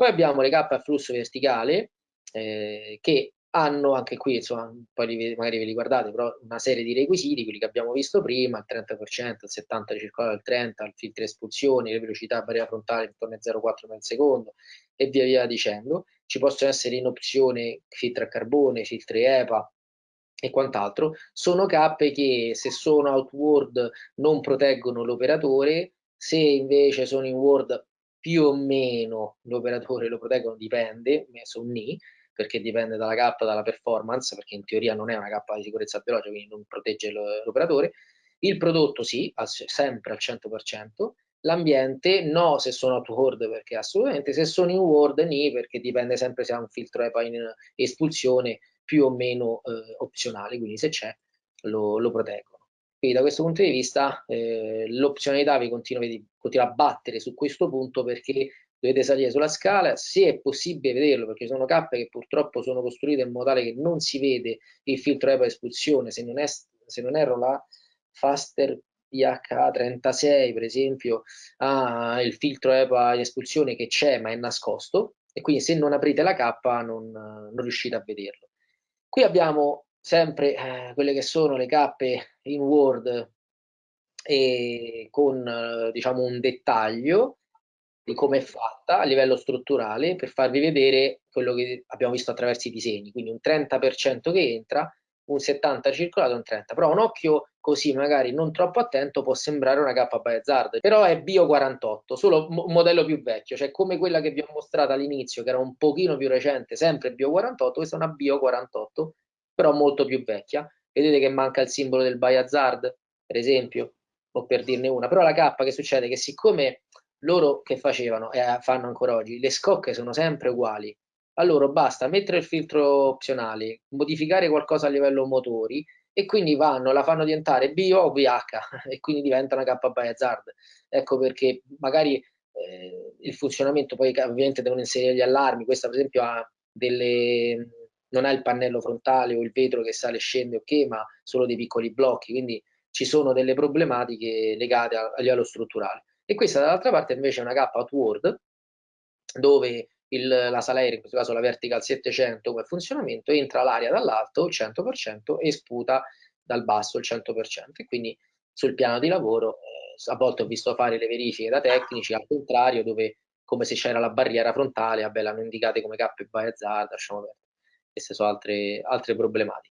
Poi abbiamo le cappe a flusso verticale eh, che hanno anche qui, insomma, poi magari ve li guardate, però una serie di requisiti, quelli che abbiamo visto prima, il 30%, il 70% circolare, il 30%, il filtro espulsione, le velocità barriera frontale intorno ai 0,4 nel secondo e via via dicendo. Ci possono essere in opzione filtri a carbone, filtri EPA e quant'altro. Sono cappe che se sono outward non proteggono l'operatore, se invece sono in word più o meno l'operatore lo proteggono, dipende, messo un ni, perché dipende dalla cappa, dalla performance, perché in teoria non è una cappa di sicurezza biologica, quindi non protegge l'operatore. Il prodotto sì, sempre al 100%, l'ambiente no se sono outward perché assolutamente, se sono in word ni perché dipende sempre se ha un filtro EPA in espulsione più o meno eh, opzionale, quindi se c'è lo, lo, proteggono. Quindi da questo punto di vista eh, l'opzionalità vi continua, continua a battere su questo punto perché dovete salire sulla scala, se è possibile vederlo, perché sono cappe che purtroppo sono costruite in modo tale che non si vede il filtro EPA espulsione, se non, è, se non erro la Faster PH36 per esempio ha il filtro EPA in espulsione che c'è ma è nascosto. E quindi se non aprite la cappa non, non riuscite a vederlo. Qui abbiamo sempre eh, quelle che sono le cappe in Word e con eh, diciamo un dettaglio di come è fatta a livello strutturale per farvi vedere quello che abbiamo visto attraverso i disegni, quindi un 30% che entra, un 70% circolato, un 30%, però un occhio così magari non troppo attento può sembrare una K Biohazard, però è Bio 48, solo un modello più vecchio, cioè come quella che vi ho mostrato all'inizio, che era un pochino più recente, sempre Bio 48, questa è una Bio 48, però molto più vecchia. Vedete che manca il simbolo del Biohazard, per esempio, o per dirne una, però la K che succede? Che siccome loro che facevano e eh, fanno ancora oggi, le scocche sono sempre uguali. A loro basta mettere il filtro opzionale, modificare qualcosa a livello motori e quindi vanno, la fanno diventare bio o VH e quindi diventa una K Hazard. Ecco perché magari eh, il funzionamento poi ovviamente devono inserire gli allarmi, questa per esempio ha delle non ha il pannello frontale o il vetro che sale e scende ok, ma solo dei piccoli blocchi, quindi ci sono delle problematiche legate a, livello strutturale. E questa dall'altra parte invece è una K outward dove il, la sala aerea, in questo caso la vertical 700 come funzionamento, entra l'aria dall'alto il 100% e sputa dal basso il 100%. E quindi sul piano di lavoro eh, a volte ho visto fare le verifiche da tecnici al contrario dove come se c'era la barriera frontale, vabbè l'hanno indicate come K e by hazard, lasciamo perdere. Queste sono altre, altre problematiche.